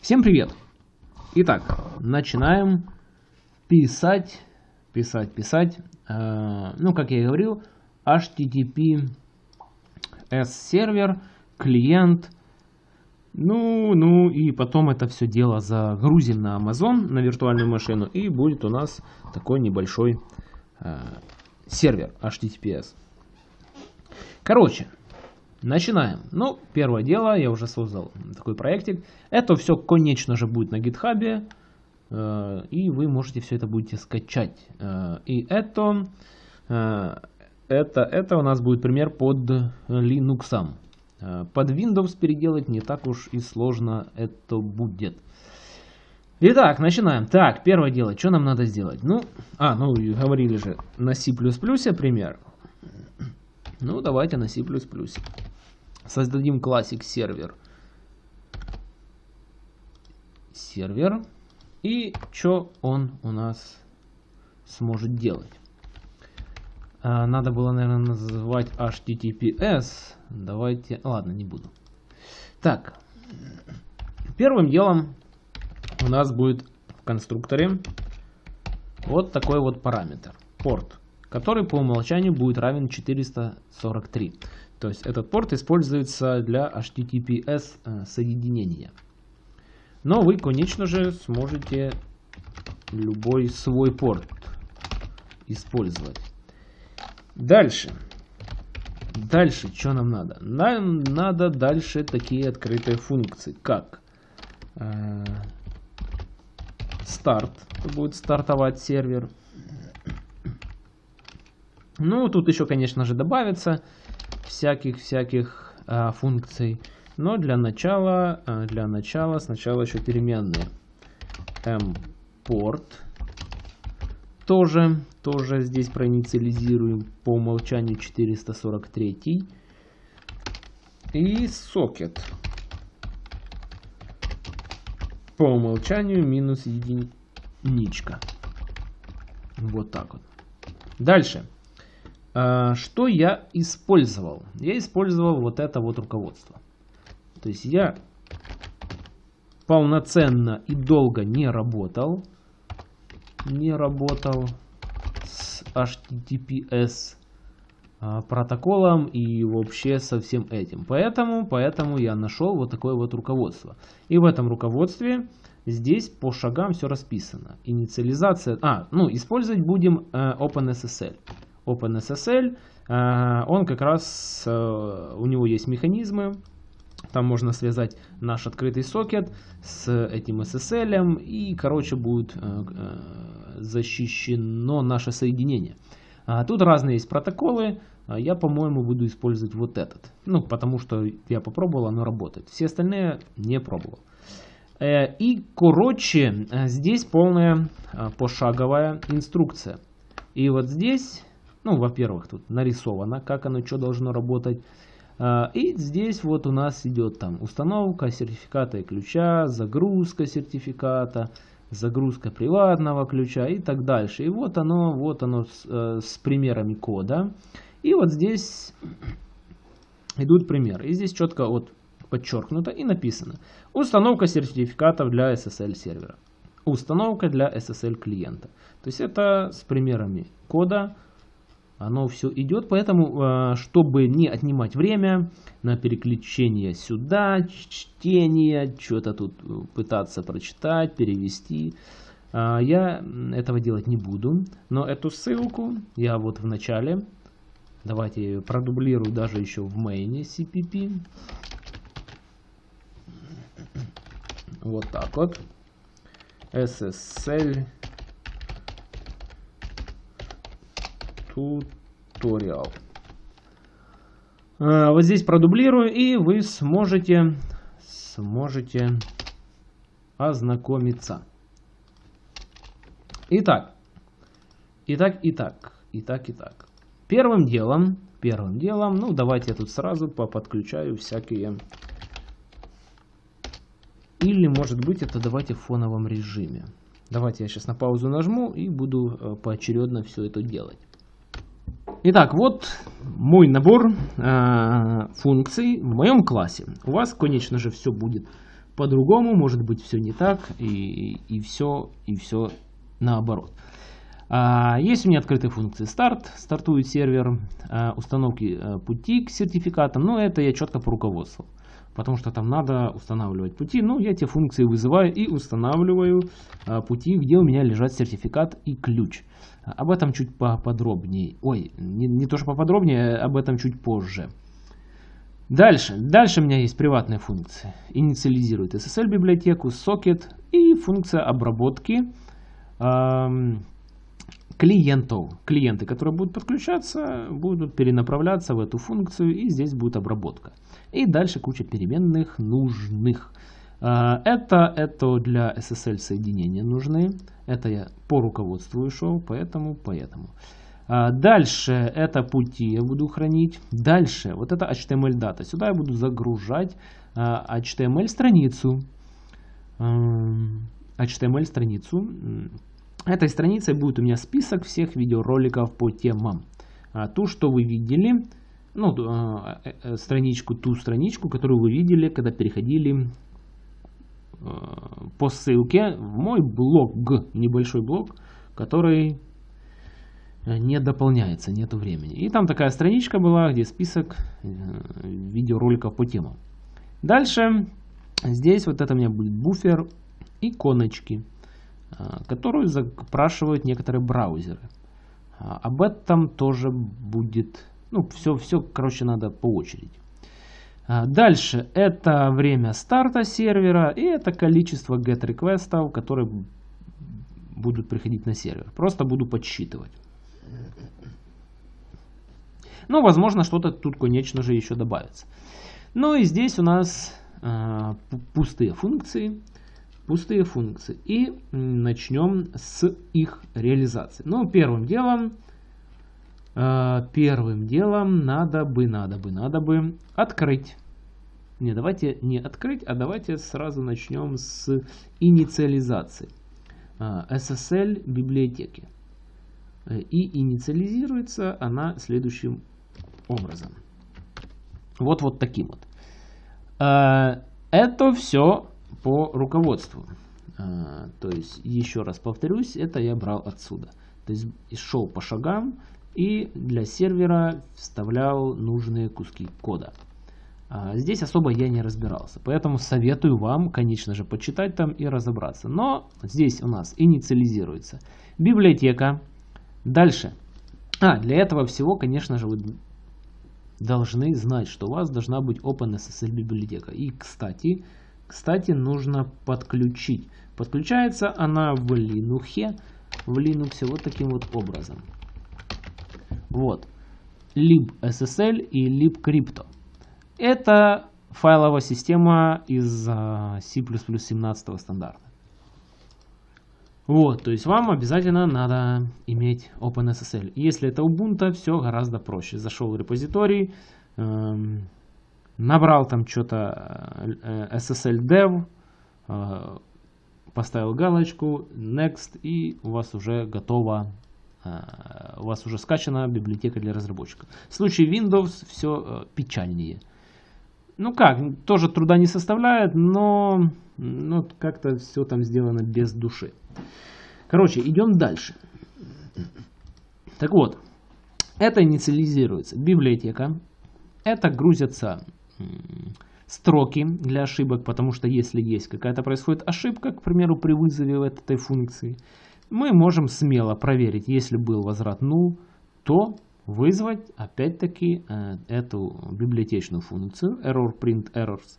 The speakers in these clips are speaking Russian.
Всем привет! Итак, начинаем писать, писать, писать. Э, ну, как я и говорил, HTTP S-сервер, клиент. Ну, ну и потом это все дело загрузим на Amazon, на виртуальную машину. И будет у нас такой небольшой э, сервер HTTPS. Короче, Начинаем. Ну, первое дело, я уже создал такой проектик. Это все, конечно же, будет на гитхабе. Э, и вы можете все это будете скачать. Э, и это, э, это, это у нас будет пример под Linux. Под Windows переделать не так уж и сложно это будет. Итак, начинаем. Так, первое дело, что нам надо сделать? Ну, а, ну, говорили же на C++ пример. Ну, давайте на C++. Создадим классик сервер. Сервер. И что он у нас сможет делать? А, надо было, наверное, называть HTTPS. Давайте... Ладно, не буду. Так. Первым делом у нас будет в конструкторе вот такой вот параметр. Порт. Который по умолчанию будет равен 443. То есть этот порт используется для HTTPS э, соединения. Но вы, конечно же, сможете любой свой порт использовать. Дальше. Дальше, что нам надо? Нам надо дальше такие открытые функции, как э, старт, будет стартовать сервер. Ну, тут еще, конечно же, добавится всяких-всяких э, функций. Но для начала, э, для начала сначала еще переменные. Mport тоже, тоже здесь проинициализируем по умолчанию 443. И socket по умолчанию минус единичка. Вот так вот. Дальше. А, что я использовал? Я использовал вот это вот руководство. То есть я полноценно и долго не работал. Не работал с HTTPS а, протоколом и вообще со всем этим. Поэтому, поэтому я нашел вот такое вот руководство. И в этом руководстве здесь по шагам все расписано. Инициализация. А, ну, использовать будем э, OpenSSL. OpenSSL, э, он как раз, э, у него есть механизмы, там можно связать наш открытый сокет с этим SSL, и, короче, будет э, защищено наше соединение. А тут разные есть протоколы, я, по-моему, буду использовать вот этот. Ну, потому что я попробовал, оно работает. Все остальные не пробовал. И, короче, здесь полная пошаговая инструкция. И вот здесь ну, во-первых, тут нарисовано, как оно что должно работать. А, и здесь вот у нас идет там установка сертификата и ключа, загрузка сертификата, загрузка приватного ключа и так дальше. И вот оно, вот оно с, э, с примерами кода. И вот здесь идут примеры. И здесь четко вот подчеркнуто и написано. Установка сертификатов для SSL сервера. Установка для SSL клиента. То есть это с примерами кода, оно все идет, поэтому, э, чтобы не отнимать время на переключение сюда, чтение, что-то тут э, пытаться прочитать, перевести, э, я этого делать не буду. Но эту ссылку я вот в начале, давайте продублирую даже еще в мейне CPP. Вот так вот. SSL туториал. А, вот здесь продублирую, и вы сможете, сможете ознакомиться. Итак, итак, итак, итак, итак. Первым делом, первым делом, ну давайте я тут сразу подключаю всякие... Или, может быть, это давайте в фоновом режиме. Давайте я сейчас на паузу нажму и буду э, поочередно все это делать. Итак, вот мой набор э, функций в моем классе. У вас, конечно же, все будет по-другому, может быть все не так, и, и все, и все наоборот. А, есть у меня открытые функции старт, стартует сервер, а, установки а, пути к сертификатам, но это я четко по руководству. Потому что там надо устанавливать пути. Ну, я те функции вызываю и устанавливаю а, пути, где у меня лежат сертификат и ключ. Об этом чуть поподробнее. Ой, не, не то что поподробнее, об этом чуть позже. Дальше. Дальше у меня есть приватные функции. Инициализирует SSL библиотеку, сокет и функция обработки эм, клиентов. Клиенты, которые будут подключаться, будут перенаправляться в эту функцию и здесь будет обработка. И дальше куча переменных нужных. Э, это, это для SSL соединения нужны. Это я по руководству шел, поэтому, поэтому. А, дальше это пути я буду хранить. Дальше вот это HTML дата. Сюда я буду загружать а, HTML страницу. HTML страницу. Этой страницей будет у меня список всех видеороликов по темам. А, ту, что вы видели, ну, э, э, страничку, ту страничку, которую вы видели, когда переходили э, по ссылке в мой блог, небольшой блог, который Э, не дополняется, нету времени. И там такая страничка была, где список э, видеороликов по темам. Дальше здесь вот это у меня будет буфер иконочки, которую запрашивают некоторые браузеры. Об этом тоже будет, ну все, все, короче, надо по очереди. Дальше это время старта сервера и это количество get реквестов, которые будут приходить на сервер. Просто буду подсчитывать. Ну, возможно, что-то тут, конечно же, еще добавится. Ну и здесь у нас э, пустые функции. Пустые функции. И начнем с их реализации. Ну, первым делом, э, первым делом надо бы, надо бы, надо бы открыть. Не, давайте не открыть, а давайте сразу начнем с инициализации э, SSL библиотеки. И инициализируется она следующим образом. Вот вот таким вот. Это все по руководству. А, то есть, еще раз повторюсь, это я брал отсюда. То есть, шел по шагам и для сервера вставлял нужные куски кода. А, здесь особо я не разбирался, поэтому советую вам, конечно же, почитать там и разобраться. Но здесь у нас инициализируется библиотека. Дальше. А, для этого всего, конечно же, вы должны знать, что у вас должна быть OpenSSL библиотека. И, кстати, кстати, нужно подключить. Подключается она в Linux, в Linux вот таким вот образом. Вот. libSSL и libcrypto. Это файловая система из C++ 17 стандарта. Вот, то есть вам обязательно надо иметь OpenSSL. Если это Ubuntu, все гораздо проще. Зашел в репозиторий, эм, набрал там что-то э, SSL dev, э, поставил галочку, next, и у вас уже готово, э, у вас уже скачана библиотека для разработчика. В случае Windows все э, печальнее. Ну как, тоже труда не составляет, но ну, как-то все там сделано без души. Короче, идем дальше. Так вот, это инициализируется библиотека. Это грузятся строки для ошибок, потому что если есть какая-то происходит ошибка, к примеру, при вызове этой функции, мы можем смело проверить, если был возврат null, то вызвать опять-таки э, эту библиотечную функцию error print errors,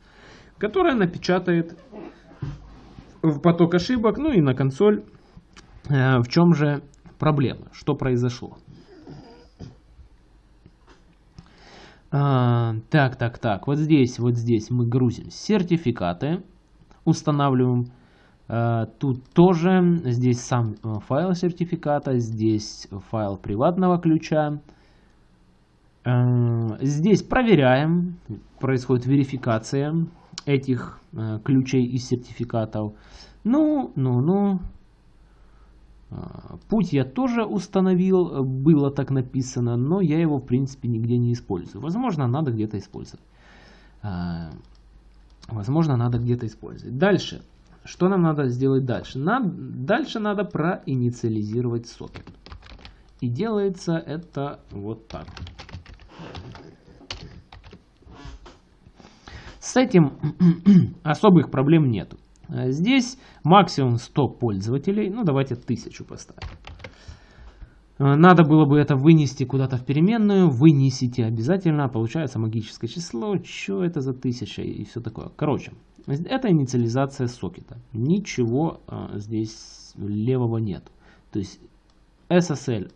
которая напечатает в поток ошибок, ну и на консоль, э, в чем же проблема, что произошло. А, так, так, так, вот здесь, вот здесь мы грузим сертификаты, устанавливаем. А, тут тоже, здесь сам э, файл сертификата, здесь файл приватного ключа. А, здесь проверяем, происходит верификация этих э, ключей и сертификатов. Ну, ну, ну. А, путь я тоже установил, было так написано, но я его в принципе нигде не использую. Возможно, надо где-то использовать. А, Возможно, надо где-то использовать. Дальше. Что нам надо сделать дальше? Нам, дальше надо проинициализировать сокет. И делается это вот так. С этим особых проблем нету. Здесь максимум 100 пользователей. Ну, давайте 1000 поставим. Надо было бы это вынести куда-то в переменную. Вынесите обязательно. Получается магическое число. Что это за 1000 и все такое. Короче, это инициализация сокета. Ничего а, здесь левого нет. То есть SSL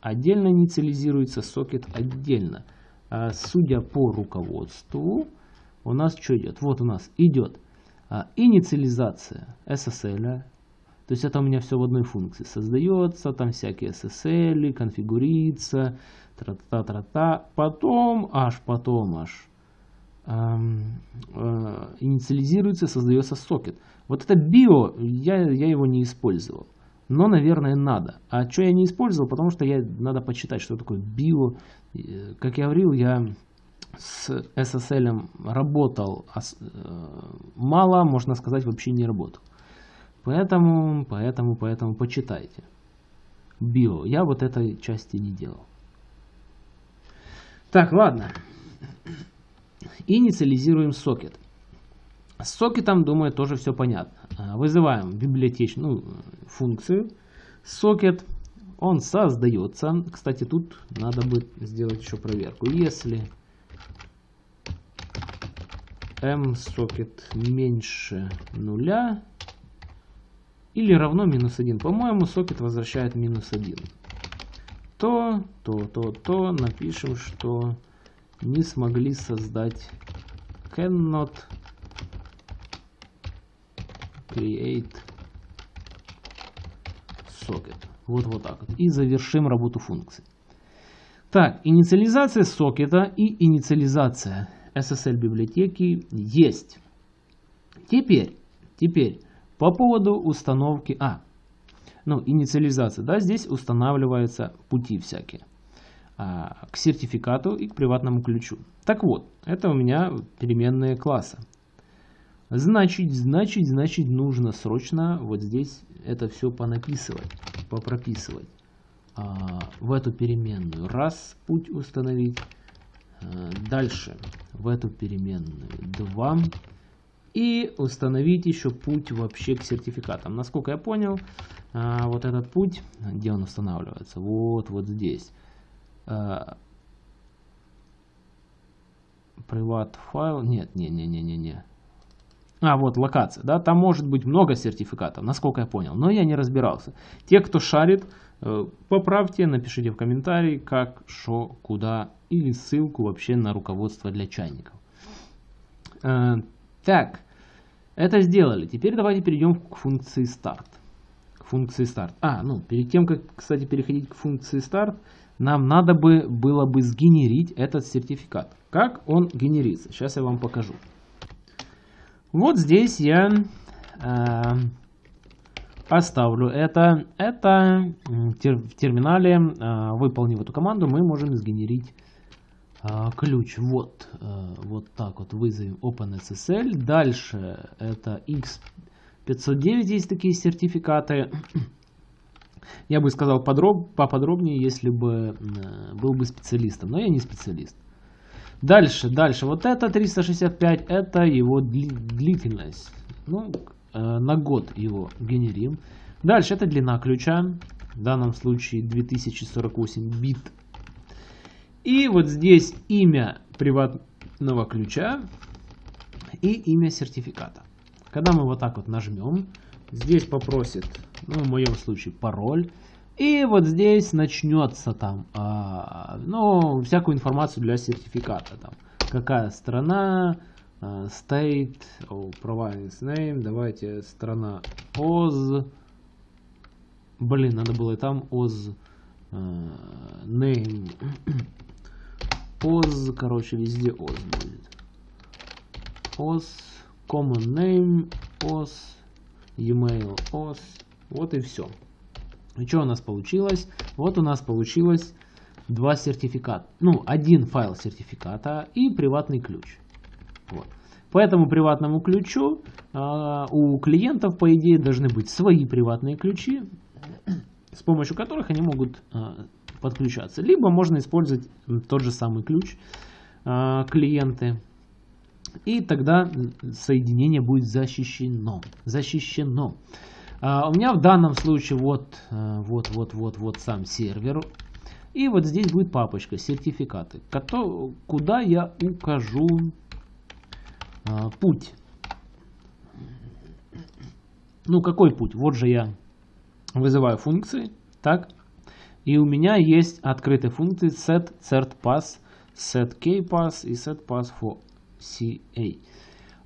отдельно инициализируется, сокет отдельно. А судя по руководству, у нас что идет? Вот у нас идет а, инициализация SSL. То есть это у меня все в одной функции. Создается, там всякие SSL, конфигурится, тра-та-та-та. Потом, аж потом, аж эм, э, инициализируется, создается сокет. Вот это био, я, я его не использовал. Но, наверное, надо. А что я не использовал? Потому что я надо почитать, что такое био. Как я говорил, я с SSL работал а э, мало, можно сказать, вообще не работал. Поэтому, поэтому, поэтому почитайте. Био. Я вот этой части не делал. Так, ладно. Инициализируем сокет. С сокетом, думаю, тоже все понятно. А, вызываем библиотечную ну, функцию. Сокет, он создается. Кстати, тут надо будет сделать еще проверку. Если m-сокет меньше нуля или равно минус 1. По-моему, сокет возвращает минус 1. То, то, то, то напишем, что не смогли создать cannot create socket. Вот вот так. И завершим работу функции. Так, инициализация сокета и инициализация SSL библиотеки есть. Теперь, теперь по поводу установки, а, ну, инициализация, да, здесь устанавливаются пути всякие а, к сертификату и к приватному ключу. Так вот, это у меня переменные класса. Значит, значит, значит, нужно срочно вот здесь это все понаписывать, попрописывать. А, в эту переменную раз путь установить, а, дальше в эту переменную 2 и установить еще путь вообще к сертификатам. Насколько я понял, а, вот этот путь, где он устанавливается, вот, вот здесь. Приват файл, нет, не, не, не, не, не. А, вот локация, да, там может быть много сертификатов, насколько я понял, но я не разбирался. Те, кто шарит, э, поправьте, напишите в комментарии, как, что, куда, или ссылку вообще на руководство для чайников. Э, так, это сделали. Теперь давайте перейдем к функции start. К функции start. А, ну, перед тем, как, кстати, переходить к функции start, нам надо бы было бы сгенерить этот сертификат. Как он генерится? Сейчас я вам покажу. Вот здесь я э, оставлю это. Это в терминале, э, выполнив эту команду, мы можем сгенерить э, ключ. Вот, э, вот так вот вызовем OpenSSL. Дальше это X509, есть такие сертификаты. Я бы сказал подроб, поподробнее, если бы э, был бы специалистом, но я не специалист. Дальше, дальше. Вот это 365, это его длительность. Ну, э, на год его генерим. Дальше, это длина ключа. В данном случае 2048 бит. И вот здесь имя приватного ключа и имя сертификата. Когда мы вот так вот нажмем, здесь попросит, ну в моем случае пароль. И вот здесь начнется там, а, ну, всякую информацию для сертификата. Там, какая страна, а, state, oh, province name, давайте страна Oz. Блин, надо было и там Oz а, name. Oz, короче, везде Oz будет. Oz, common name, Oz, email Oz. Вот и все. И что у нас получилось? Вот у нас получилось два сертификата. Ну, один файл сертификата и приватный ключ. Вот. По этому приватному ключу а, у клиентов, по идее, должны быть свои приватные ключи, с помощью которых они могут а, подключаться. Либо можно использовать тот же самый ключ а, клиенты. И тогда соединение будет защищено. Защищено. А, у меня в данном случае вот, вот, вот, вот, вот сам сервер. И вот здесь будет папочка сертификаты, куда я укажу путь. Ну, какой путь? Вот же я вызываю функции, так, и у меня есть открытые функции set cert pass, set kpass и set pass for CA.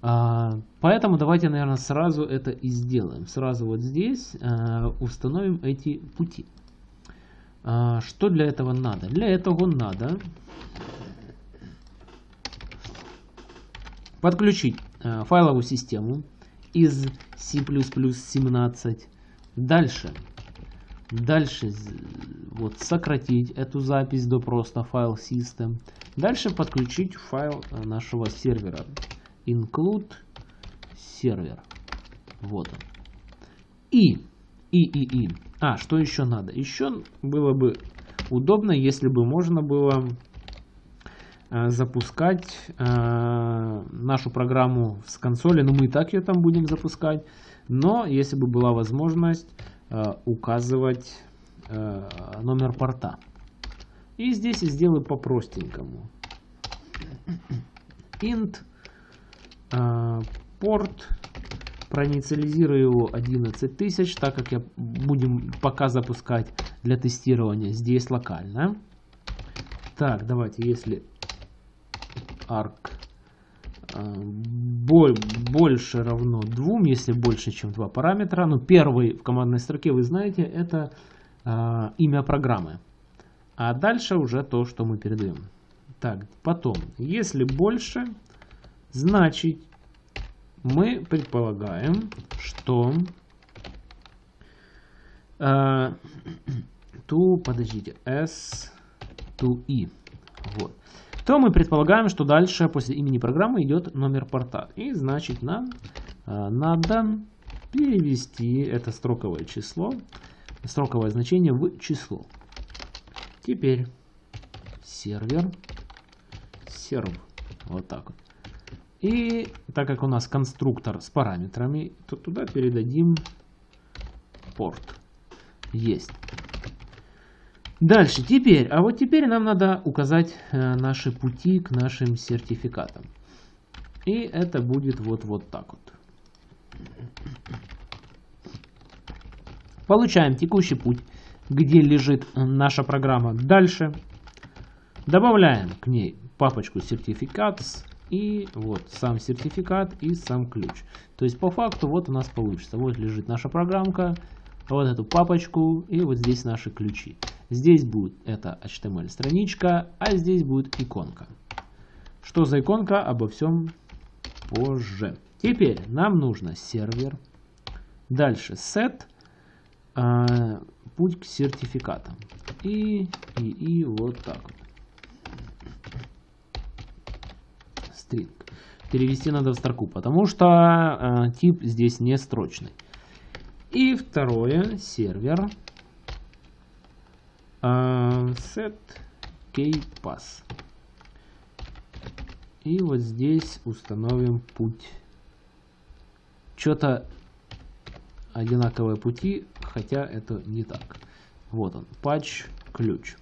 А, поэтому давайте, наверное, сразу это и сделаем. Сразу вот здесь а, установим эти пути. А, что для этого надо? Для этого надо подключить а, файловую систему из C++ 17. Дальше. Дальше вот сократить эту запись до просто файл system. Дальше подключить файл э, нашего сервера. Include сервер. Вот он. И, и, и, и. А, что еще надо? Еще было бы удобно, если бы можно было Э, запускать э, нашу программу с консоли. Ну, мы и так ее там будем запускать. Но если бы была возможность э, указывать номер порта. И здесь я сделаю по-простенькому. int порт проинициализирую его 11 тысяч, так как я будем пока запускать для тестирования здесь локально. Так, давайте, если arc а, больше равно 2, если больше, чем два параметра. Ну, первый в командной строке, вы знаете, это э, имя программы. А дальше уже то, что мы передаем. Так, потом, если больше, значит, мы предполагаем, что... Э, to, подождите, s to e. Вот то мы предполагаем, что дальше после имени программы идет номер порта. И значит нам э, надо перевести это строковое число, строковое значение в число. Теперь сервер, серв, вот так вот. И так как у нас конструктор с параметрами, то туда передадим порт. Есть. Дальше, теперь, а вот теперь нам надо указать э, наши пути к нашим сертификатам. И это будет вот, вот так вот. Получаем текущий путь, где лежит наша программа. Дальше добавляем к ней папочку сертификат и вот сам сертификат и сам ключ. То есть по факту вот у нас получится. Вот лежит наша программка, вот эту папочку и вот здесь наши ключи. Здесь будет это HTML страничка, а здесь будет иконка. Что за иконка, обо всем позже. Теперь нам нужно сервер. Дальше set, э, путь к сертификатам. И, и, и вот так вот. String. Перевести надо в строку, потому что э, тип здесь не строчный. И второе, сервер uh, set kpass. И вот здесь установим путь. Что-то одинаковые пути, хотя это не так. Вот он, патч ключ.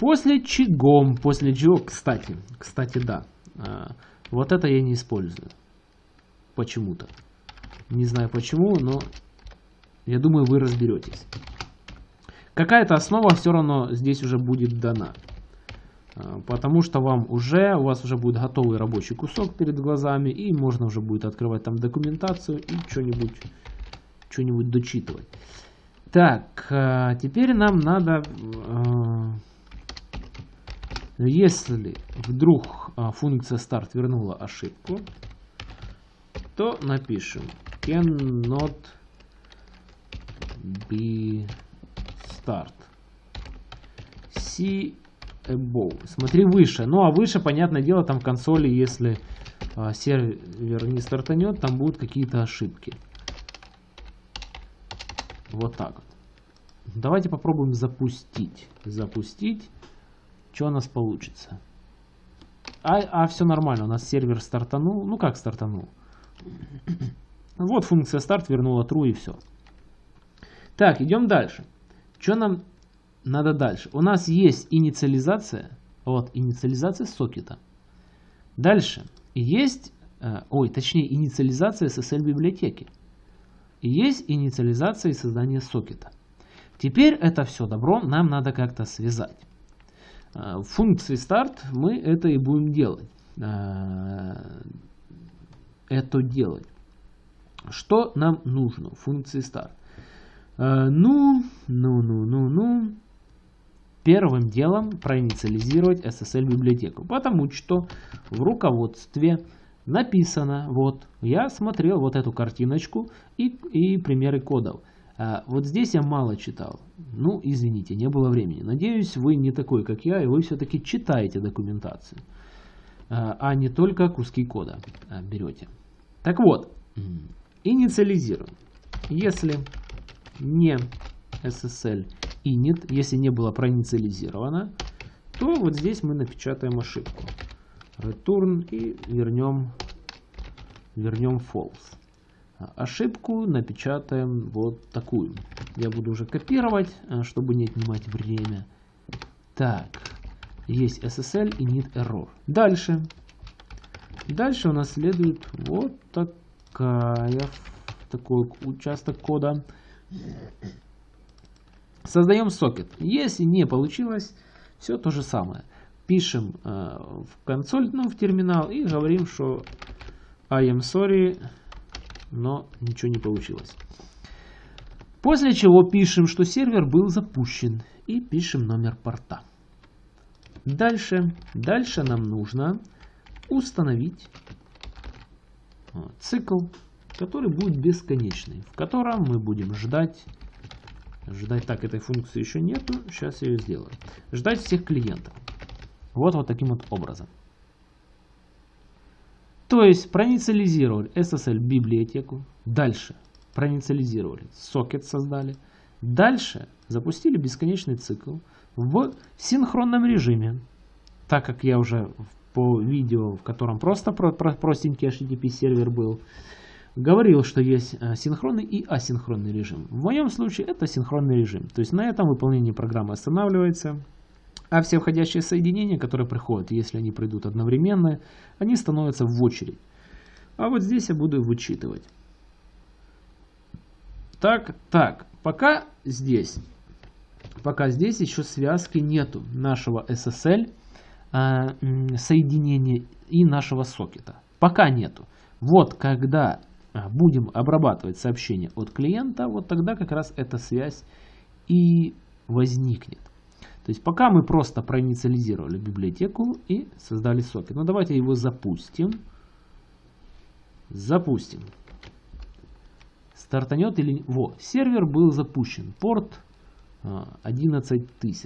После чего, после чего, кстати, кстати, да, а, вот это я не использую. Почему-то. Не знаю почему, но я думаю, вы разберетесь. Какая-то основа все равно здесь уже будет дана. А, потому что вам уже, у вас уже будет готовый рабочий кусок перед глазами, и можно уже будет открывать там документацию и что-нибудь что-нибудь дочитывать. Так, а, теперь нам надо, если вдруг функция start вернула ошибку, то напишем cannot be start. See above. Смотри выше. Ну а выше, понятное дело, там в консоли, если а, сервер не стартанет, там будут какие-то ошибки. Вот так вот. Давайте попробуем запустить. Запустить. Что у нас получится? А, а все нормально, у нас сервер стартанул. Ну как стартанул? Вот функция старт вернула true и все. Так, идем дальше. Что нам надо дальше? У нас есть инициализация. Вот, инициализация сокета. Дальше. Есть, э, ой, точнее, инициализация SSL библиотеки. есть инициализация и создание сокета. Теперь это все добро нам надо как-то связать. Э, в функции старт мы это и будем делать. Э, это делать. Что нам нужно в функции? Э, ну, ну, ну, ну, ну. Первым делом проинициализировать SSL библиотеку, потому что в руководстве написано, вот, я смотрел вот эту картиночку и, и примеры кодов. А, вот здесь я мало читал. Ну, извините, не было времени. Надеюсь, вы не такой, как я, и вы все-таки читаете документацию, а, а не только куски кода а, берете. Так вот, инициализируем. Если не SSL init, если не было проинициализировано, то вот здесь мы напечатаем ошибку. Return и вернем, вернем false. Ошибку напечатаем вот такую. Я буду уже копировать, э, чтобы не отнимать время. Так, есть SSL и init error. Дальше Дальше у нас следует вот такая, такой участок кода. Создаем сокет. Если не получилось, все то же самое. Пишем э, в консоль, ну, в терминал и говорим, что I am sorry, но ничего не получилось. После чего пишем, что сервер был запущен и пишем номер порта. Дальше, дальше нам нужно установить цикл, который будет бесконечный, в котором мы будем ждать, ждать, так, этой функции еще нету, сейчас я ее сделаю, ждать всех клиентов. Вот вот таким вот образом. То есть проинициализировали SSL библиотеку, дальше проинициализировали сокет создали, дальше запустили бесконечный цикл в синхронном режиме, так как я уже по видео, в котором просто про, про, простенький HTTP сервер был, говорил, что есть э, синхронный и асинхронный режим. В моем случае это синхронный режим. То есть на этом выполнение программы останавливается, а все входящие соединения, которые приходят, если они придут одновременно, они становятся в очередь. А вот здесь я буду вычитывать. Так, так, пока здесь, пока здесь еще связки нету нашего SSL э, соединения и нашего сокета. Пока нету. Вот когда а, будем обрабатывать сообщение от клиента, вот тогда как раз эта связь и возникнет. То есть пока мы просто проинициализировали библиотеку и создали сокет. Ну давайте его запустим. Запустим. Стартанет или... Во, сервер был запущен. Порт 11 а.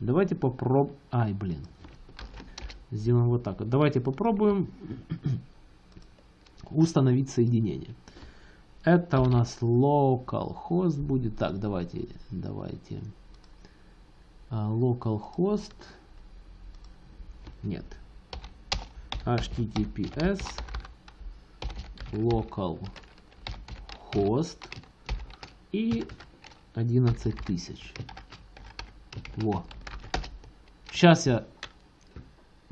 Давайте попробуем... Ай, блин. Сделаем вот так. Давайте попробуем установить соединение. Это у нас localhost будет. Так, давайте, давайте. А, localhost. Нет. https localhost и 11 тысяч. Во. Сейчас я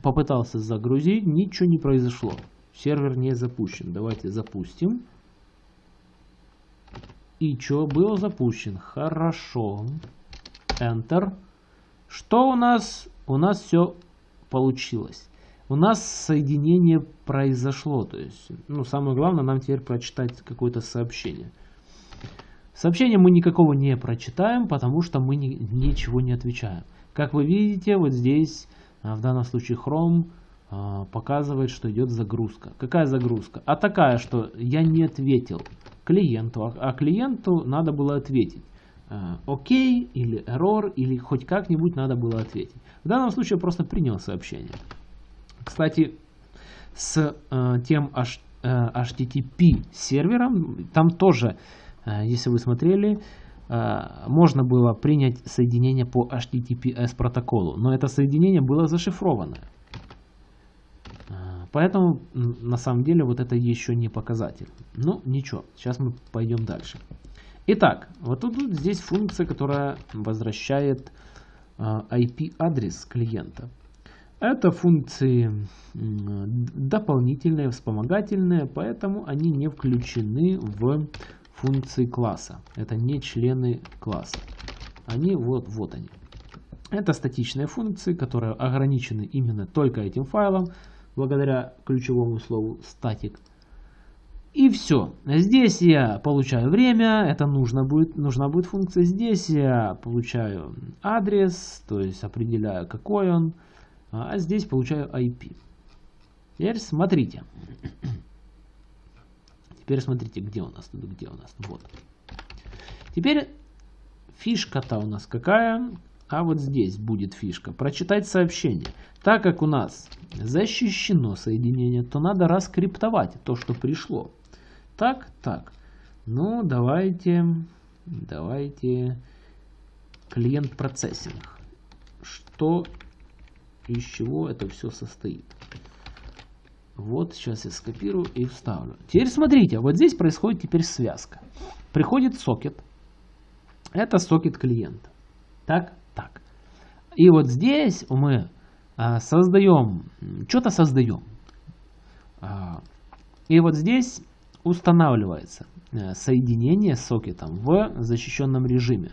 попытался загрузить, ничего не произошло. Сервер не запущен. Давайте запустим. И что, был запущен. Хорошо. Enter. Что у нас? У нас все получилось. У нас соединение произошло. То есть, ну, самое главное, нам теперь прочитать какое-то сообщение. Сообщение мы никакого не прочитаем, потому что мы ни, ничего не отвечаем. Как вы видите, вот здесь а в данном случае Chrome а, показывает, что идет загрузка. Какая загрузка? А такая, что я не ответил клиенту, а, а клиенту надо было ответить. Окей или error, или хоть как-нибудь надо было ответить. В данном случае я просто принял сообщение. Кстати, с э, тем HTTP сервером. Там тоже, если вы смотрели, можно было принять соединение по HTTPS протоколу, но это соединение было зашифрованное. Поэтому на самом деле вот это еще не показатель. Ну ничего, сейчас мы пойдем дальше. Итак, вот тут вот здесь функция, которая возвращает IP-адрес клиента. Это функции дополнительные, вспомогательные, поэтому они не включены в функции класса. Это не члены класса. Они вот, вот они. Это статичные функции, которые ограничены именно только этим файлом, благодаря ключевому слову static. И все. Здесь я получаю время, это нужно будет, нужна будет функция. Здесь я получаю адрес, то есть определяю какой он. А здесь получаю IP. Теперь смотрите. Теперь смотрите, где у нас, где у нас, вот. Теперь фишка-то у нас какая? А вот здесь будет фишка. Прочитать сообщение. Так как у нас защищено соединение, то надо раскриптовать то, что пришло. Так, так. Ну, давайте, давайте клиент процессинг. Что, из чего это все состоит. Вот сейчас я скопирую и вставлю. Теперь смотрите, вот здесь происходит теперь связка. Приходит сокет. Это сокет клиента. Так, так. И вот здесь мы а, создаем, что-то создаем. А, и вот здесь устанавливается э, соединение с сокетом в защищенном режиме.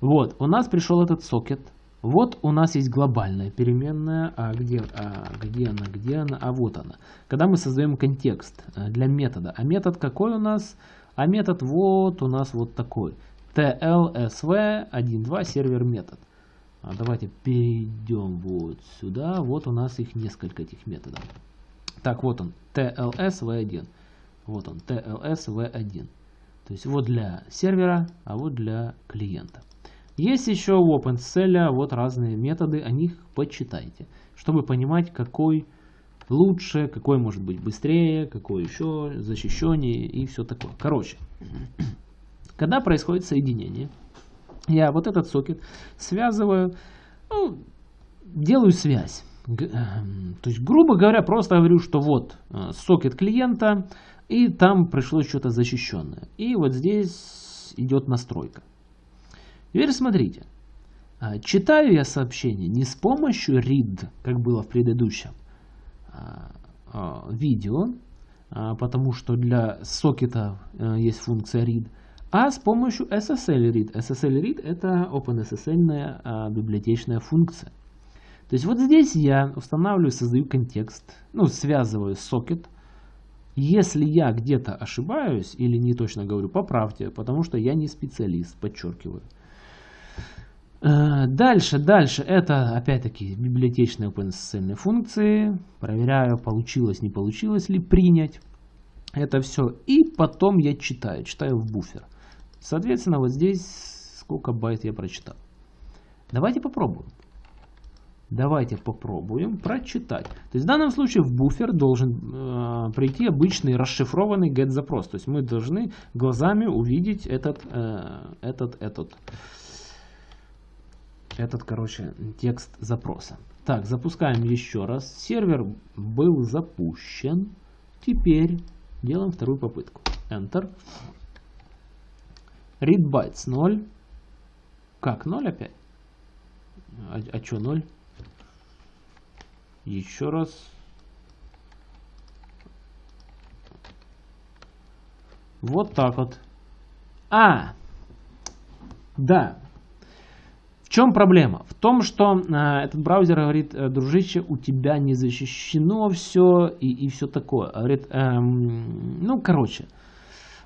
Вот, у нас пришел этот сокет. Вот у нас есть глобальная переменная, а где, а где она, где она, а вот она. Когда мы создаем контекст э, для метода, а метод какой у нас? А метод вот у нас вот такой tlsv12 сервер метод. А давайте перейдем вот сюда. Вот у нас их несколько этих методов. Так, вот он, TLS V1. Вот он, TLS V1. То есть вот для сервера, а вот для клиента. Есть еще у OpenSL вот разные методы, о них почитайте, чтобы понимать, какой лучше, какой может быть быстрее, какой еще защищеннее и все такое. Короче, когда происходит соединение, я вот этот сокет связываю, ну, делаю связь. Эм, то есть, грубо говоря, просто говорю, что вот э, сокет клиента, и там пришлось что-то защищенное. И вот здесь идет настройка. Теперь смотрите. Э, читаю я сообщение не с помощью read, как было в предыдущем э, видео, потому что для сокета есть функция read, а с помощью SSL Read. SSL Read это OpenSSL а, библиотечная функция. То есть вот здесь я устанавливаю, создаю контекст, ну, связываю сокет. Если я где-то ошибаюсь или не точно говорю, поправьте, потому что я не специалист, подчеркиваю. Э, дальше, дальше, это опять-таки библиотечные OpenSSL функции. Проверяю, получилось, не получилось ли принять это все. И потом я читаю, читаю в буфер. Соответственно, вот здесь сколько байт я прочитал. Давайте попробуем. Давайте попробуем прочитать. То есть в данном случае в буфер должен э, прийти обычный расшифрованный get запрос. То есть мы должны глазами увидеть этот, э, этот, этот, этот, короче, текст запроса. Так, запускаем еще раз. Сервер был запущен. Теперь делаем вторую попытку. Enter. Read bytes 0. Как, 0 опять? А, а что 0? Еще раз. Вот так вот. А! Да. В чем проблема? В том, что э, этот браузер говорит, э, дружище, у тебя не защищено все и, и все такое. Говорит, эм, ну, короче,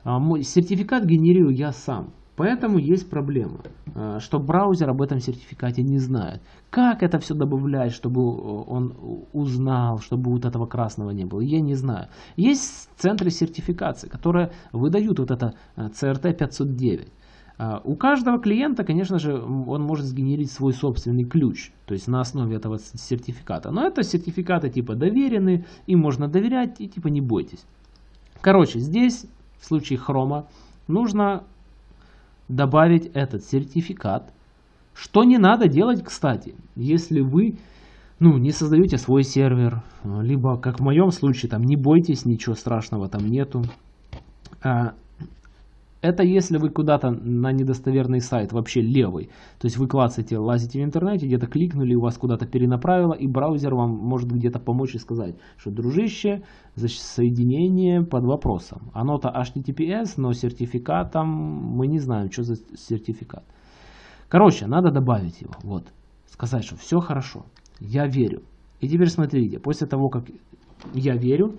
а, мой сертификат генерирую я сам. Поэтому есть проблема, а, что браузер об этом сертификате не знает. Как это все добавлять, чтобы он узнал, чтобы вот этого красного не было, я не знаю. Есть центры сертификации, которые выдают вот это CRT а, 509. А, у каждого клиента, конечно же, он может сгенерить свой собственный ключ, то есть на основе этого сертификата. Но это сертификаты типа доверенные, им можно доверять и типа не бойтесь. Короче, здесь в случае хрома нужно добавить этот сертификат, что не надо делать, кстати, если вы ну, не создаете свой сервер, либо, как в моем случае, там не бойтесь, ничего страшного там нету. А, это если вы куда-то на недостоверный сайт, вообще левый. То есть вы клацаете, лазите в интернете, где-то кликнули, у вас куда-то перенаправило, и браузер вам может где-то помочь и сказать, что, дружище, соединение под вопросом. Оно-то HTTPS, но сертификатом мы не знаем, что за сертификат. Короче, надо добавить его. Вот. Сказать, что все хорошо. Я верю. И теперь смотрите, после того, как я верю,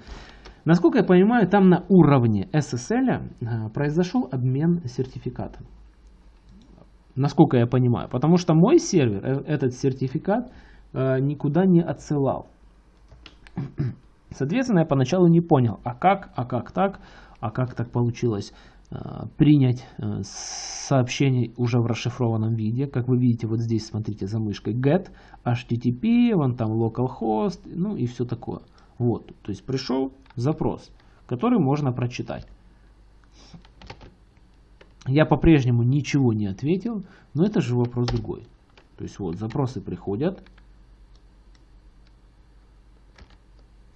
Насколько я понимаю, там на уровне SSL э, произошел обмен сертификатом. Насколько я понимаю. Потому что мой сервер э, этот сертификат э, никуда не отсылал. Соответственно, я поначалу не понял, а как, а как так, а как так получилось принять сообщение уже в расшифрованном виде. Как вы видите, вот здесь, смотрите, за мышкой get, http, вон там localhost, ну и все такое. Вот, то есть пришел запрос, который можно прочитать. Я по-прежнему ничего не ответил, но это же вопрос другой. То есть вот запросы приходят,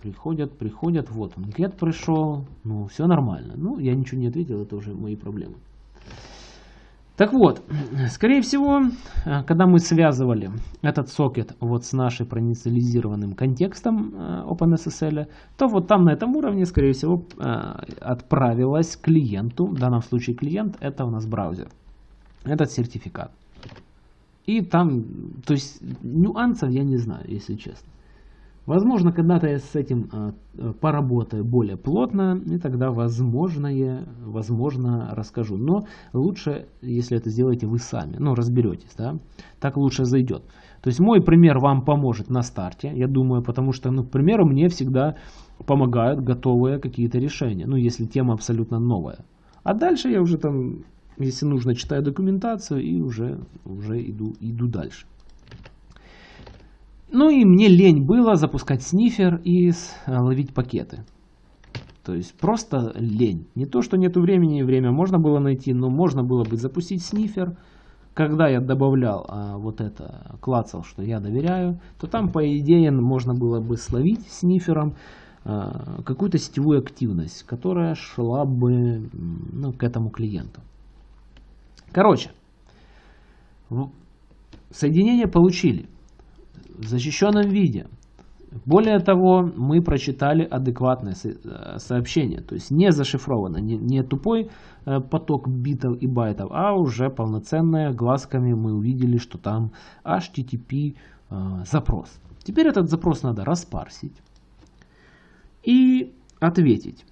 приходят, приходят, вот он, get пришел, ну все нормально. Ну я ничего не ответил, это уже мои проблемы. Так вот, скорее всего, когда мы связывали этот сокет вот с нашим проинициализированным контекстом э, OpenSSL, то вот там на этом уровне, скорее всего, э, отправилась клиенту, в данном случае клиент это у нас браузер, этот сертификат. И там, то есть нюансов я не знаю, если честно. Возможно, когда-то я с этим а, э, поработаю более плотно, и тогда возможное, возможно расскажу. Но лучше, если это сделаете вы сами, ну разберетесь, да, так лучше зайдет. То есть мой пример вам поможет на старте, я думаю, потому что, ну, к примеру, мне всегда помогают готовые какие-то решения, ну, если тема абсолютно новая. А дальше я уже там, если нужно, читаю документацию и уже, уже иду, иду дальше. Ну и мне лень было запускать снифер и э, ловить пакеты. То есть просто лень. Не то, что нету времени, время можно было найти, но можно было бы запустить снифер. Когда я добавлял а, вот это, клацал, что я доверяю, то там, по идее, можно было бы словить снифером а, какую-то сетевую активность, которая шла бы ну, к этому клиенту. Короче, соединение получили защищенном виде. Более того, мы прочитали адекватное э, сообщение, то есть не зашифровано, не, не тупой э, поток битов и байтов, а уже полноценное, глазками мы увидели, что там HTTP э, запрос. Теперь этот запрос надо распарсить и ответить,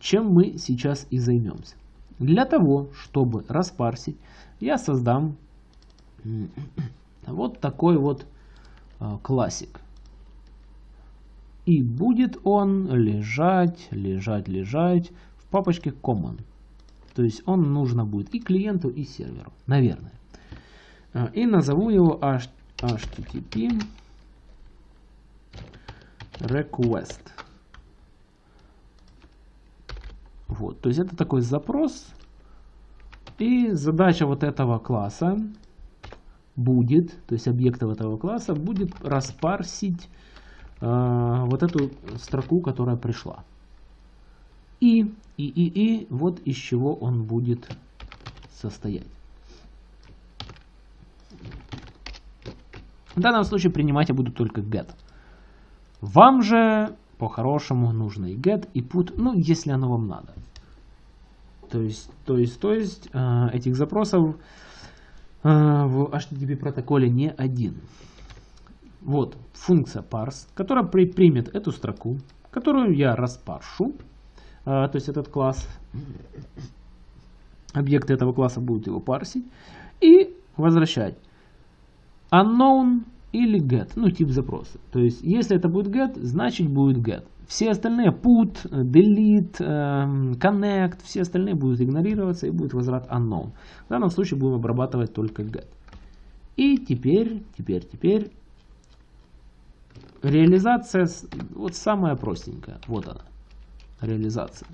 чем мы сейчас и займемся. Для того, чтобы распарсить, я создам вот такой вот а, классик. И будет он лежать, лежать, лежать в папочке common. То есть он нужно будет и клиенту, и серверу. Наверное. А, и назову его http request. Вот, то есть это такой запрос. И задача вот этого класса будет, то есть объектов этого класса, будет распарсить э, вот эту строку, которая пришла. И, и, и, и, вот из чего он будет состоять. В данном случае принимать я буду только get. Вам же по-хорошему нужно и get, и put, ну, если оно вам надо. То есть, то есть, то есть, э, этих запросов в HTTP протоколе не один. Вот функция parse, которая при, примет эту строку, которую я распаршу, а, то есть этот класс, объекты этого класса будут его парсить, и возвращать. Unknown или get, ну тип запроса. То есть, если это будет get, значит будет get. Все остальные put, delete, эм, connect, все остальные будут игнорироваться и будет возврат unknown. В данном случае будем обрабатывать только get. И теперь, теперь, теперь реализация, вот самая простенькая. Вот она, реализация.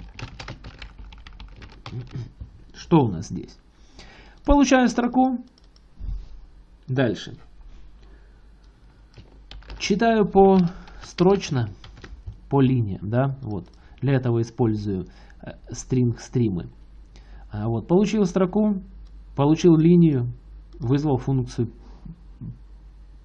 Что у нас здесь? Получаю строку. Дальше. Читаю по строчно, по линиям, да, вот. Для этого использую string э, стримы. А вот, получил строку, получил линию, вызвал функцию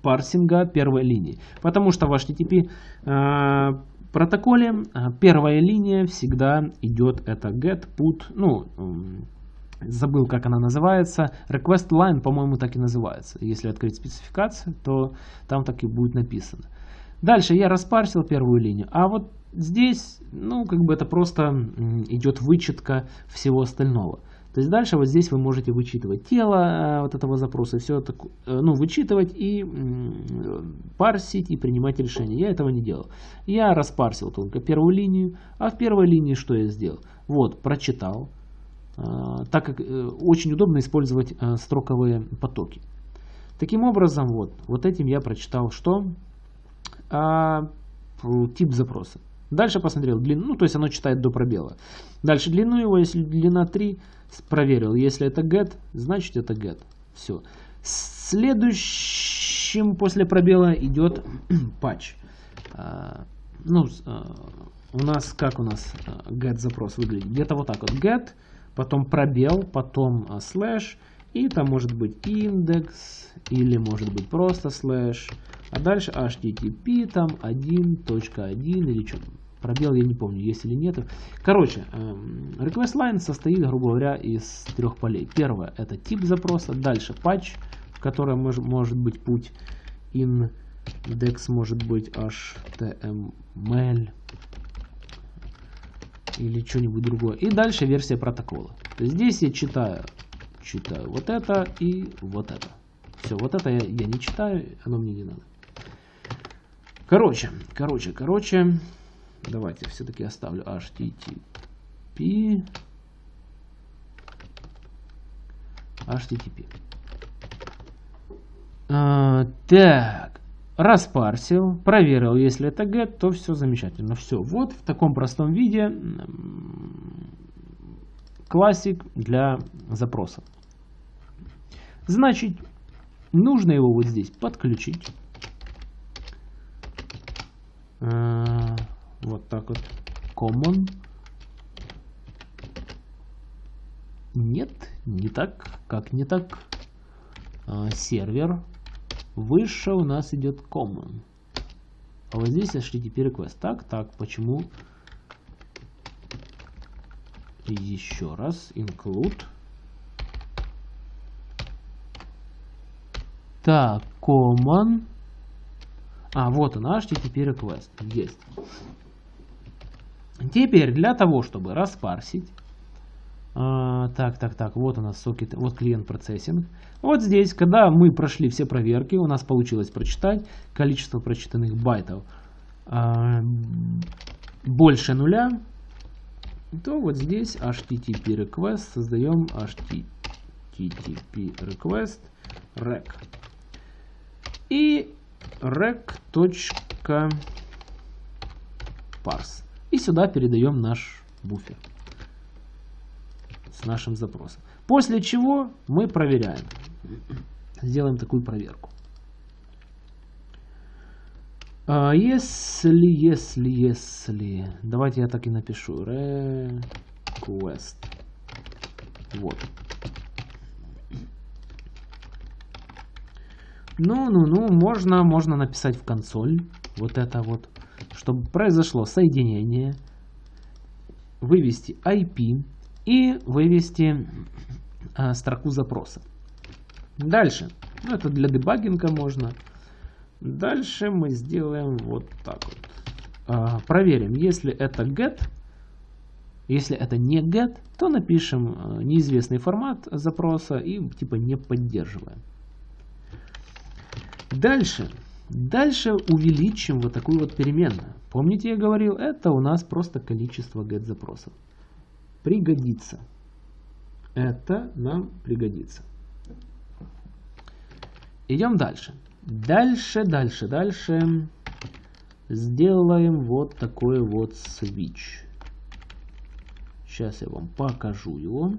парсинга первой линии. Потому что в HTTP э, протоколе э, первая линия всегда идет это get, put, ну, забыл как она называется, request line, по-моему, так и называется. Если открыть спецификацию, то там так и будет написано. Дальше я распарсил первую линию, а вот здесь, ну, как бы это просто идет вычетка всего остального. То есть дальше вот здесь вы можете вычитывать тело э, вот этого запроса, все это, ну, вычитывать и парсить и принимать решение. Я этого не делал. Я распарсил только первую линию, а в первой линии что я сделал? Вот, прочитал, так как очень удобно использовать строковые потоки. Таким образом, вот, вот этим я прочитал что? А, тип запроса. Дальше посмотрел длину, ну то есть оно читает до пробела. Дальше длину его, если длина 3, проверил. Если это get, значит это get. Все. Следующим после пробела идет path. А, ну, а, у нас, как у нас а, get запрос выглядит? Где-то вот так вот. get, потом пробел, потом слэш, и там может быть индекс, или может быть просто слэш, а дальше http там 1.1 или что Пробел я не помню, есть или нет. Короче, эм, request line состоит, грубо говоря, из трех полей. Первое это тип запроса, дальше patch, в котором мож, может быть путь index, может быть html или что-нибудь другое. И дальше версия протокола. Здесь я читаю, читаю вот это и вот это. Все, вот это я, я не читаю, оно мне не надо. Короче, короче, короче. Давайте все-таки оставлю HTTP. HTTP. А, так, распарсил, проверил, если это get, то все замечательно. Все, вот в таком простом виде классик для запроса. Значит, нужно его вот здесь подключить. А, вот так вот. Common. Нет, не так. Как не так? А, сервер. Выше у нас идет common. А вот здесь HTTP request. Так, так, почему? Еще раз. Include. Так, common. А, вот он, HTTP request. Есть. Теперь для того, чтобы распарсить, а, так, так, так, вот у нас сокет, вот клиент процессинг. Вот здесь, когда мы прошли все проверки, у нас получилось прочитать количество прочитанных байтов а, больше нуля, то вот здесь http request создаем http request rec. И rec.parse и сюда передаем наш буфер с нашим запросом. После чего мы проверяем. Сделаем такую проверку. А если, если, если... Давайте я так и напишу. Request. Вот. Ну-ну-ну, можно, можно написать в консоль. Вот это вот чтобы произошло соединение, вывести IP и вывести а, строку запроса. Дальше, ну это для дебагинга можно. Дальше мы сделаем вот так вот. А, проверим, если это get, если это не get, то напишем а, неизвестный формат запроса и типа не поддерживаем. Дальше Дальше увеличим вот такую вот переменную. Помните, я говорил, это у нас просто количество get запросов. Пригодится. Это нам пригодится. Идем дальше. Дальше, дальше, дальше. Сделаем вот такой вот switch. Сейчас я вам покажу его.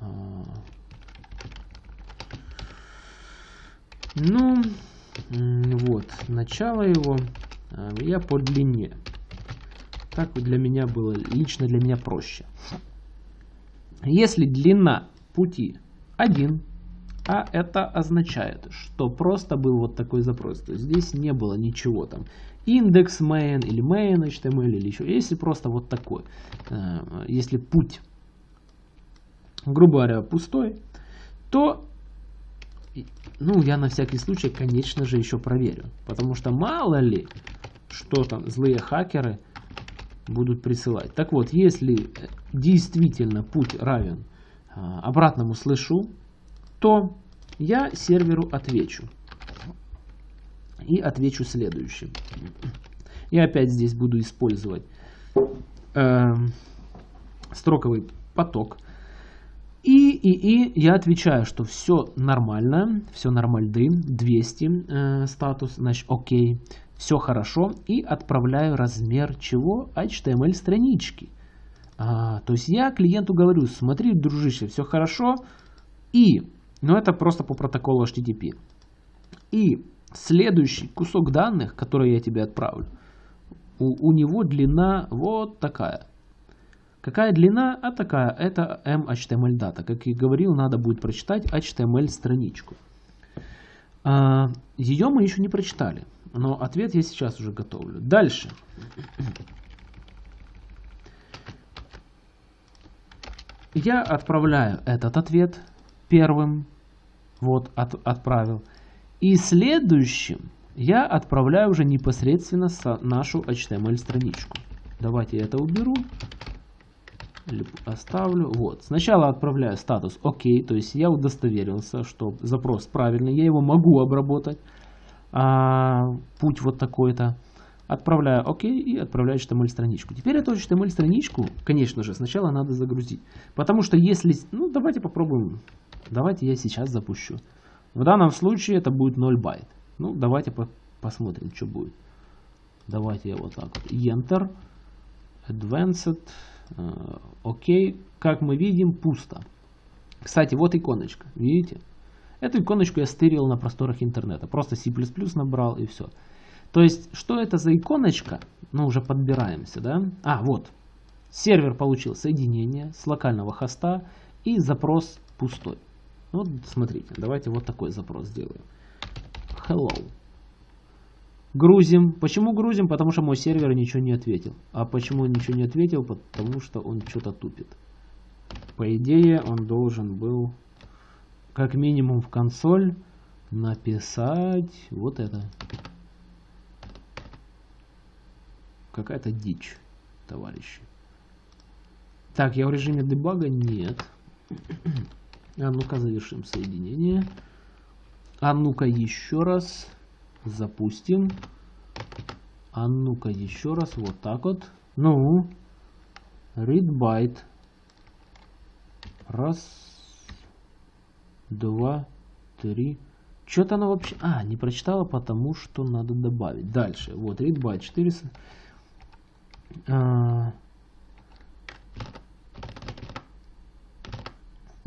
А. Ну, вот, начало его а, я по длине. Так для меня было, лично для меня проще. Если длина пути 1, а это означает, что просто был вот такой запрос. То здесь не было ничего там. Индекс main или main HTML или еще. Если просто вот такой. Э, если путь, грубо говоря, пустой, то ну, я на всякий случай, конечно же, еще проверю. Потому что мало ли, что там злые хакеры будут присылать. Так вот, если действительно путь равен а, обратному слышу, то я серверу отвечу. И отвечу следующим. Я опять здесь буду использовать э, строковый поток. И, и, и я отвечаю, что все нормально, все нормальды, 200 э, статус, значит, окей, все хорошо. И отправляю размер чего? HTML странички. А, то есть я клиенту говорю, смотри, дружище, все хорошо. И но это просто по протоколу HTTP. И следующий кусок данных, который я тебе отправлю, у, у него длина вот такая. Какая длина? А такая. Это MHTML дата. Как я говорил, надо будет прочитать HTML страничку. А, ее мы еще не прочитали. Но ответ я сейчас уже готовлю. Дальше. Я отправляю этот ответ первым, вот, от, отправил. И следующим я отправляю уже непосредственно нашу HTML-страничку. Давайте я это уберу. Оставлю. Вот. Сначала отправляю статус ОК, то есть я удостоверился, что запрос правильный, я его могу обработать. А, путь вот такой-то. Отправляю ОК и отправляю HTML-страничку. Теперь эту HTML-страничку, конечно же, сначала надо загрузить. Потому что если... Ну, давайте попробуем Давайте я сейчас запущу. В данном случае это будет 0 байт. Ну, давайте по посмотрим, что будет. Давайте я вот так вот. Enter. Advanced. Э, окей. Как мы видим, пусто. Кстати, вот иконочка. Видите? Эту иконочку я стырил на просторах интернета. Просто C++ набрал и все. То есть, что это за иконочка? Ну, уже подбираемся, да? А, вот. Сервер получил соединение с локального хоста и запрос пустой. Вот смотрите, давайте вот такой запрос сделаем. Hello. Грузим. Почему грузим? Потому что мой сервер ничего не ответил. А почему он ничего не ответил? Потому что он что-то тупит. По идее, он должен был как минимум в консоль написать вот это. Какая-то дичь, товарищи. Так, я в режиме дебага? Нет. А ну-ка завершим соединение. А ну-ка еще раз запустим. А ну-ка еще раз вот так вот. Ну, read byte. Раз, два, три. Что-то она вообще... А, не прочитала, потому что надо добавить. Дальше. Вот, read byte 400. А,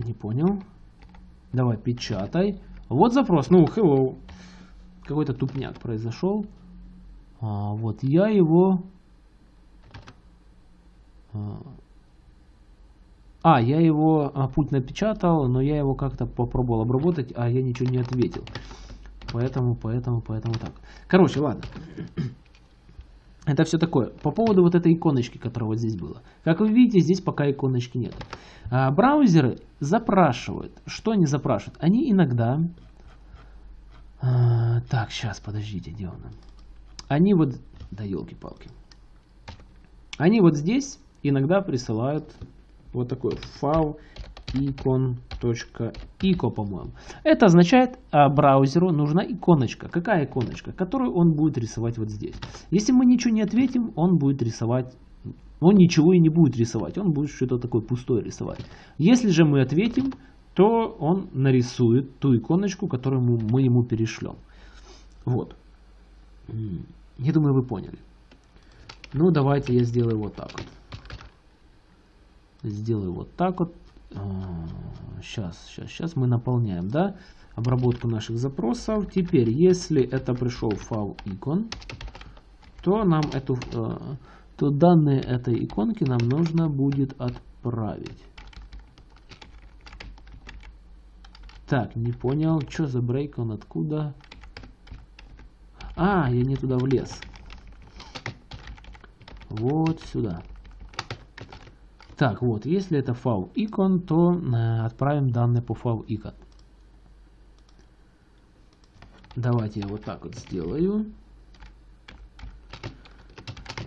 Не понял. Давай, печатай. Вот запрос. Ну, hello. Какой-то тупняк произошел. А, вот я его... А, а я его а, путь напечатал, но я его как-то попробовал обработать, а я ничего не ответил. Поэтому, поэтому, поэтому так. Короче, ладно. Это все такое. По поводу вот этой иконочки, которая вот здесь была. Как вы видите, здесь пока иконочки нет. А, браузеры запрашивают. Что они запрашивают? Они иногда... А, так, сейчас, подождите, где он? Они вот... Да елки-палки. Они вот здесь иногда присылают вот такой файл icon.ico, по-моему. Это означает, а браузеру нужна иконочка. Какая иконочка? Которую он будет рисовать вот здесь. Если мы ничего не ответим, он будет рисовать он ничего и не будет рисовать, он будет что-то такое пустое рисовать. Если же мы ответим, то он нарисует ту иконочку, которую мы ему перешлем. Вот. Я думаю, вы поняли. Ну, давайте я сделаю вот так вот. Сделаю вот так вот. Сейчас, сейчас, сейчас мы наполняем, да, обработку наших запросов. Теперь, если это пришел файл икон, то нам эту, э, то данные этой иконки нам нужно будет отправить. Так, не понял, что за брейк, он откуда? А, я не туда влез. Вот сюда. Так, вот, если это файл icon, то э, отправим данные по файл icon. Давайте я вот так вот сделаю.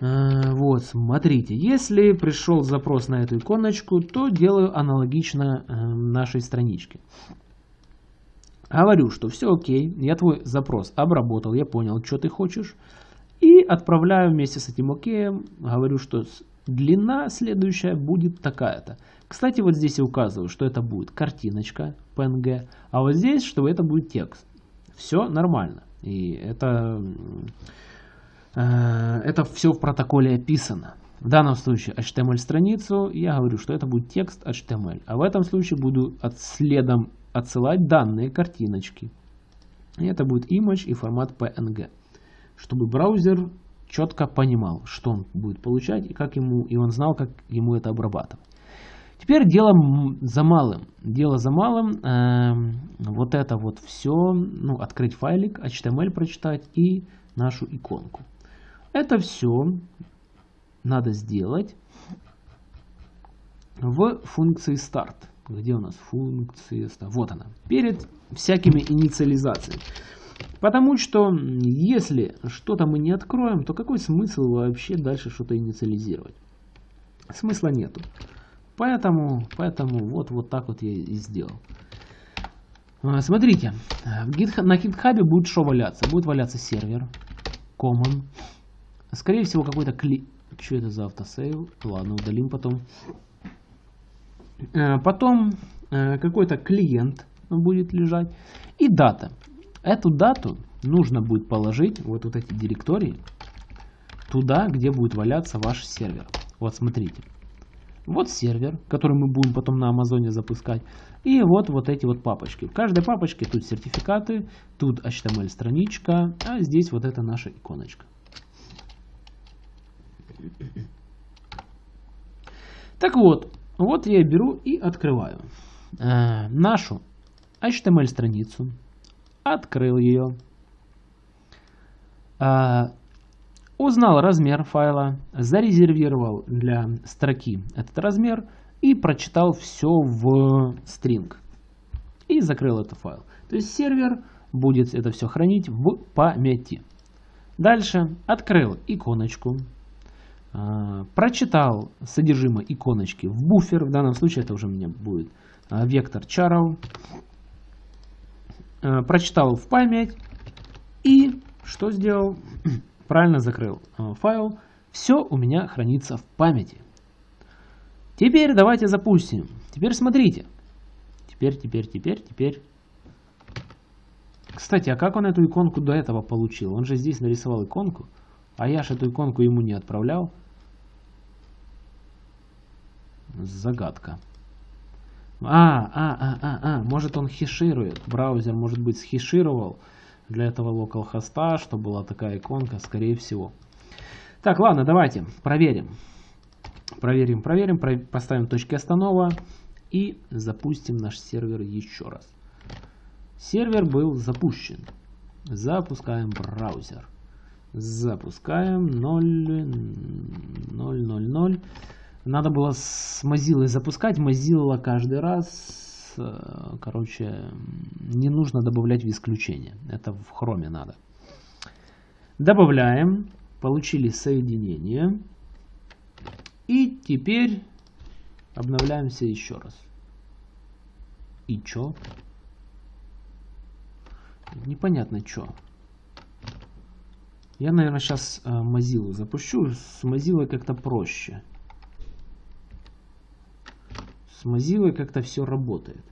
Э, вот, смотрите, если пришел запрос на эту иконочку, то делаю аналогично э, нашей страничке. Говорю, что все окей, я твой запрос обработал, я понял, что ты хочешь. И отправляю вместе с этим океем, говорю, что Длина следующая будет такая-то. Кстати, вот здесь я указываю, что это будет картиночка PNG, а вот здесь, что это будет текст. Все нормально. И это, э, это все в протоколе описано. В данном случае HTML-страницу я говорю, что это будет текст HTML. А в этом случае буду от, следом отсылать данные картиночки. И это будет image и формат PNG. Чтобы браузер четко понимал, что он будет получать и как ему, и он знал, как ему это обрабатывать. Теперь дело за малым. Дело за малым. Э, вот это вот все, ну, открыть файлик, HTML прочитать и нашу иконку. Это все надо сделать в функции start. Где у нас функция start? Вот она. Перед всякими инициализациями. Потому что если что-то мы не откроем, то какой смысл вообще дальше что-то инициализировать? Смысла нету. Поэтому, поэтому вот, вот так вот я и сделал. А, смотрите, на GitHub будет что валяться? Будет валяться сервер, common. Скорее всего какой-то кли... Что это за автосейв? Ладно, удалим потом. А, потом э, какой-то клиент будет лежать. И дата. Эту дату нужно будет положить, вот, вот эти директории, туда, где будет валяться ваш сервер. Вот смотрите. Вот сервер, который мы будем потом на Амазоне запускать. И вот вот эти вот папочки. В каждой папочке тут сертификаты, тут HTML страничка, а здесь вот это наша иконочка. Так вот, вот я беру и открываю э, нашу HTML страницу открыл ее, а, узнал размер файла, зарезервировал для строки этот размер и прочитал все в string. И закрыл этот файл. То есть сервер будет это все хранить в памяти. Дальше открыл иконочку, а, прочитал содержимое иконочки в буфер. В данном случае это уже у меня будет а, вектор charo. Э, прочитал в память и что сделал? Правильно закрыл э, файл. Все у меня хранится в памяти. Теперь давайте запустим. Теперь смотрите. Теперь, теперь, теперь, теперь. Кстати, а как он эту иконку до этого получил? Он же здесь нарисовал иконку, а я же эту иконку ему не отправлял. Загадка. А, а, а, а, а, может он хеширует. Браузер, может быть, схешировал для этого localhost, что была такая иконка, скорее всего. Так, ладно, давайте проверим. Проверим, проверим, про поставим точки останова и запустим наш сервер еще раз. Сервер был запущен. Запускаем браузер. Запускаем 0, 0, 0, 0. Надо было с Mozilla запускать. Mozilla каждый раз, э, короче, не нужно добавлять в исключение. Это в хроме надо. Добавляем. Получили соединение. И теперь обновляемся еще раз. И чё? Непонятно чё. Я, наверное, сейчас э, Mozilla запущу. С Mozilla как-то проще. С Mozilla как-то все работает.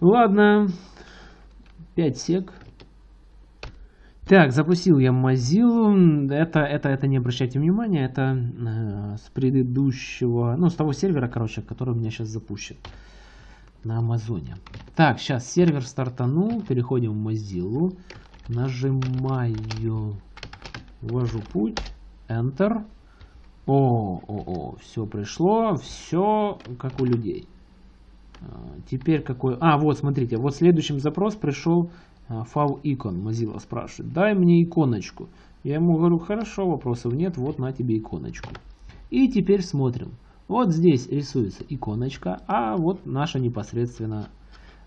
Ладно. 5 сек. Так, запустил я Mozilla. Это, это, это не обращайте внимания, это э, с предыдущего, ну, с того сервера, короче, который у меня сейчас запущен на Амазоне. Так, сейчас сервер стартанул, переходим в Mozilla, нажимаю, ввожу путь, Enter. О, о, о, все пришло, все как у людей. А, теперь какой... А, вот, смотрите, вот следующим запрос пришел Фау икон, Mozilla спрашивает, дай мне иконочку. Я ему говорю, хорошо, вопросов нет, вот на тебе иконочку. И теперь смотрим. Вот здесь рисуется иконочка, а вот наша непосредственно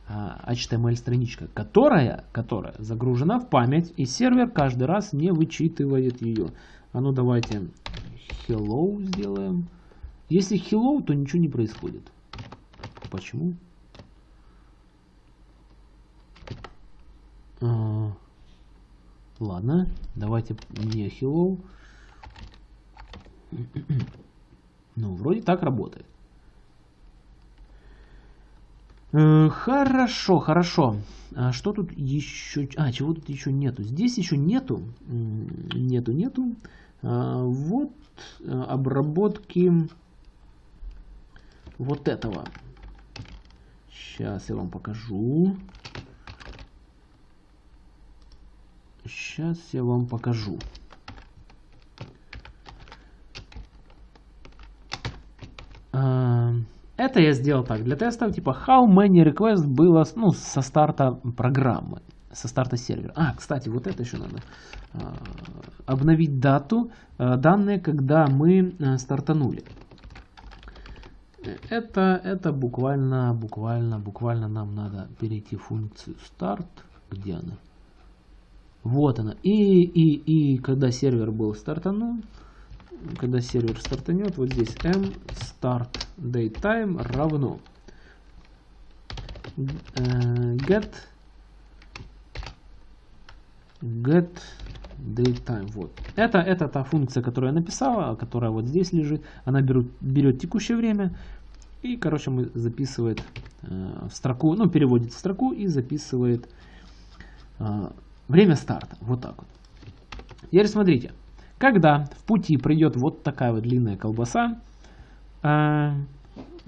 HTML страничка, которая, которая загружена в память, и сервер каждый раз не вычитывает ее. А ну давайте hello сделаем. Если hello, то ничего не происходит. Почему? А, ладно, давайте не hello. Ну, вроде так работает. Э, хорошо, хорошо. А что тут еще? А, чего тут еще нету? Здесь еще нету. Нету, нету. А, вот э, обработки вот этого. Сейчас я вам покажу. Сейчас я вам покажу. А, это я сделал так, для тестов, типа, how many requests было ну, со старта программы, со старта сервера. А, кстати, вот это еще надо. А, обновить дату, а, данные, когда мы стартанули. Это, это буквально, буквально, буквально нам надо перейти в функцию start. Где она? Вот она. И, и, и когда сервер был стартанул, когда сервер стартанет, вот здесь m start datetime равно э, get get datetime. Вот. Это, это та функция, которую я написала, которая вот здесь лежит. Она берет, берет текущее время и, короче, мы записывает э, в строку, ну, переводит в строку и записывает э, Время старта. Вот так вот. Теперь смотрите. Когда в пути придет вот такая вот длинная колбаса, э,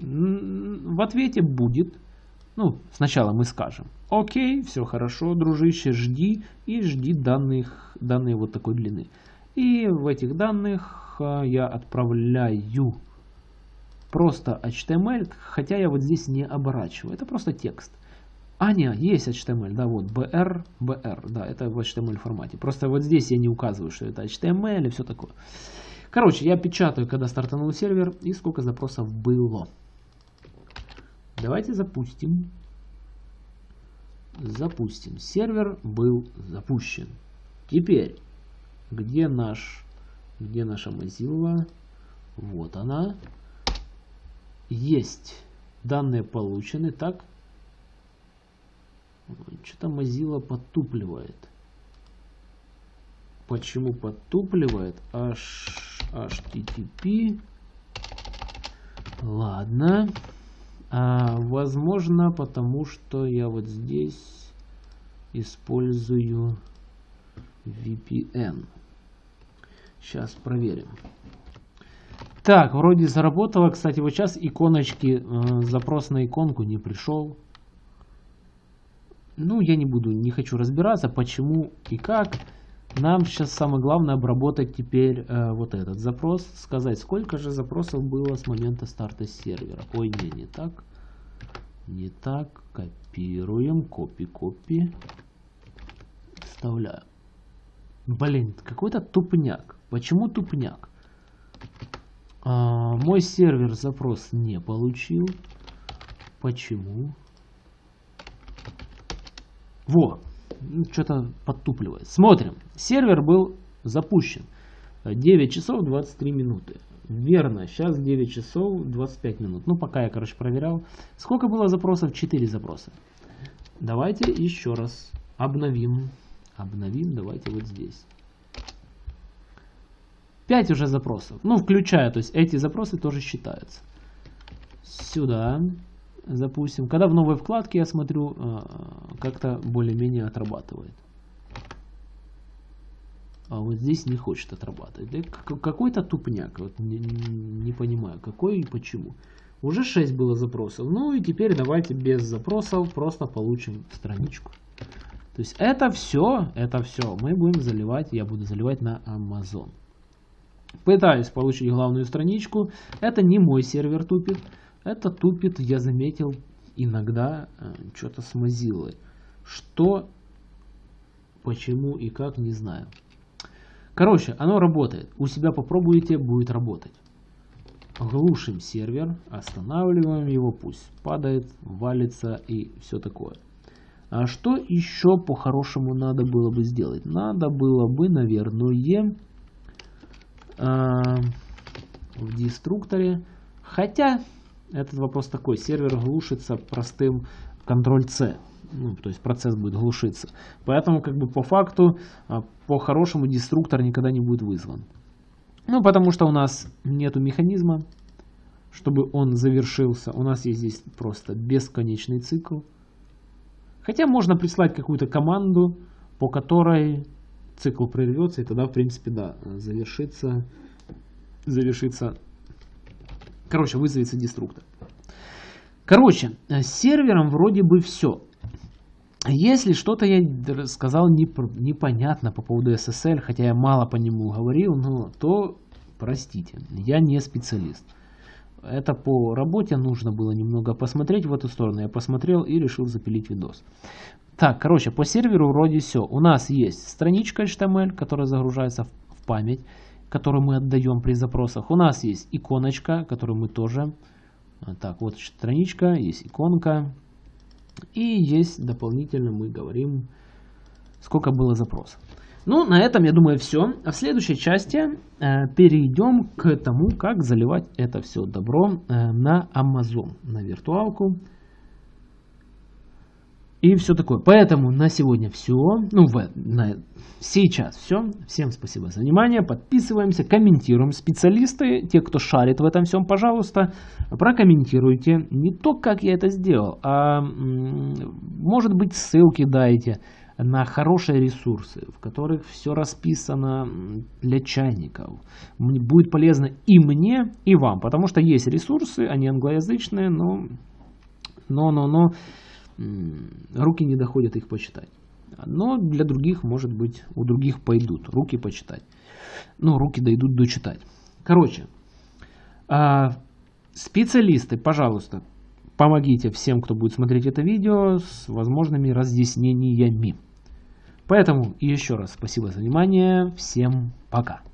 в ответе будет, ну, сначала мы скажем, окей, все хорошо, дружище, жди, и жди данных, данные вот такой длины. И в этих данных э, я отправляю просто HTML, хотя я вот здесь не оборачиваю, это просто текст. А, нет, есть HTML, да, вот, BR, BR, да, это в HTML формате. Просто вот здесь я не указываю, что это HTML и все такое. Короче, я печатаю, когда стартанул сервер и сколько запросов было. Давайте запустим. Запустим. Сервер был запущен. Теперь, где наш, где наша Mozilla? Вот она. Есть. Данные получены. Так, что-то Mozilla подтупливает. Почему подтупливает? H, HTTP. Ладно. А, возможно, потому что я вот здесь использую VPN. Сейчас проверим. Так, вроде заработало. Кстати, вот сейчас иконочки, э, запрос на иконку не пришел. Ну, я не буду, не хочу разбираться, почему и как. Нам сейчас самое главное обработать теперь э, вот этот запрос. Сказать, сколько же запросов было с момента старта сервера. Ой, не, не так. Не так. Копируем. Копи-копи. Вставляю. Блин, какой-то тупняк. Почему тупняк? А, мой сервер запрос не получил. Почему? Во, что-то подтупливает. Смотрим. Сервер был запущен. 9 часов 23 минуты. Верно, сейчас 9 часов 25 минут. Ну, пока я, короче, проверял. Сколько было запросов? 4 запроса. Давайте еще раз обновим. Обновим, давайте вот здесь. 5 уже запросов. Ну, включая, то есть эти запросы тоже считаются. Сюда запустим. Когда в новой вкладке я смотрю, э, как-то более-менее отрабатывает. А вот здесь не хочет отрабатывать. Какой-то тупняк. Вот не, не понимаю, какой и почему. Уже 6 было запросов. Ну и теперь давайте без запросов просто получим страничку. То есть это все, это все мы будем заливать, я буду заливать на Amazon. Пытаюсь получить главную страничку. Это не мой сервер тупит. Это тупит, я заметил, иногда э, что-то с Mozilla. Что, почему и как, не знаю. Короче, оно работает. У себя попробуйте, будет работать. Глушим сервер, останавливаем его, пусть падает, валится и все такое. А что еще по-хорошему надо было бы сделать? Надо было бы, наверное, э, в деструкторе. Хотя, этот вопрос такой, сервер глушится простым Ctrl-C. Ну, то есть процесс будет глушиться. Поэтому, как бы по факту, а, по-хорошему деструктор никогда не будет вызван. Ну, потому что у нас нету механизма, чтобы он завершился. У нас есть здесь просто бесконечный цикл. Хотя можно прислать какую-то команду, по которой цикл прервется, и тогда, в принципе, да, завершится, завершится, короче, вызовется деструктор. Короче, с сервером вроде бы все. Если что-то я сказал непонятно по поводу SSL, хотя я мало по нему говорил, ну, то простите, я не специалист. Это по работе нужно было немного посмотреть в эту сторону. Я посмотрел и решил запилить видос. Так, короче, по серверу вроде все. У нас есть страничка HTML, которая загружается в память, которую мы отдаем при запросах. У нас есть иконочка, которую мы тоже... Так, вот страничка, есть иконка. И есть дополнительно мы говорим, сколько было запросов. Ну, на этом, я думаю, все. А в следующей части э, перейдем к тому, как заливать это все добро э, на Amazon, на виртуалку. И все такое. Поэтому на сегодня все. Ну, в, на, сейчас все. Всем спасибо за внимание. Подписываемся, комментируем. Специалисты, те, кто шарит в этом всем, пожалуйста, прокомментируйте. Не то, как я это сделал, а может быть ссылки дайте на хорошие ресурсы, в которых все расписано для чайников. Будет полезно и мне, и вам, потому что есть ресурсы, они англоязычные, но, но, но, но руки не доходят их почитать. Но для других, может быть, у других пойдут руки почитать. Ну, руки дойдут дочитать. Короче, а, специалисты, пожалуйста, помогите всем, кто будет смотреть это видео с возможными разъяснениями. Поэтому еще раз спасибо за внимание. Всем пока.